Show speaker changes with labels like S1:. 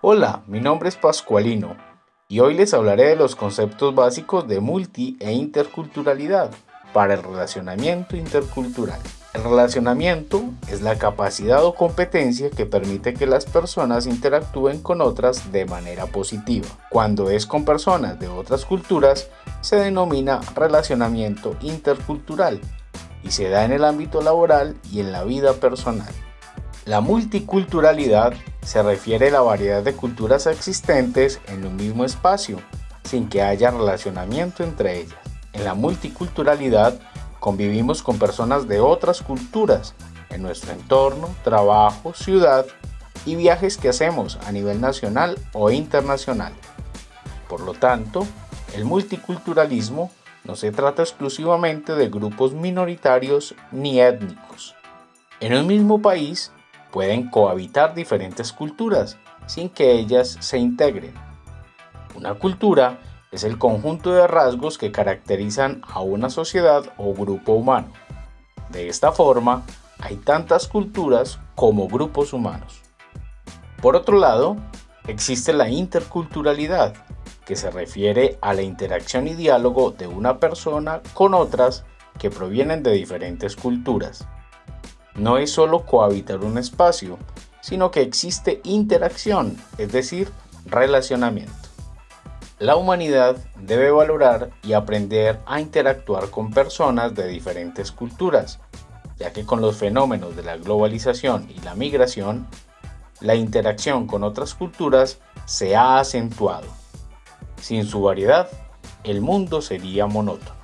S1: Hola, mi nombre es Pascualino y hoy les hablaré de los conceptos básicos de multi e interculturalidad para el relacionamiento intercultural. El relacionamiento es la capacidad o competencia que permite que las personas interactúen con otras de manera positiva. Cuando es con personas de otras culturas, se denomina relacionamiento intercultural y se da en el ámbito laboral y en la vida personal. La multiculturalidad se refiere a la variedad de culturas existentes en un mismo espacio, sin que haya relacionamiento entre ellas. En la multiculturalidad convivimos con personas de otras culturas en nuestro entorno, trabajo, ciudad y viajes que hacemos a nivel nacional o internacional. Por lo tanto, el multiculturalismo no se trata exclusivamente de grupos minoritarios ni étnicos. En un mismo país pueden cohabitar diferentes culturas sin que ellas se integren. Una cultura es el conjunto de rasgos que caracterizan a una sociedad o grupo humano. De esta forma, hay tantas culturas como grupos humanos. Por otro lado, existe la interculturalidad, que se refiere a la interacción y diálogo de una persona con otras que provienen de diferentes culturas. No es solo cohabitar un espacio, sino que existe interacción, es decir, relacionamiento. La humanidad debe valorar y aprender a interactuar con personas de diferentes culturas, ya que con los fenómenos de la globalización y la migración, la interacción con otras culturas se ha acentuado. Sin su variedad, el mundo sería monótono.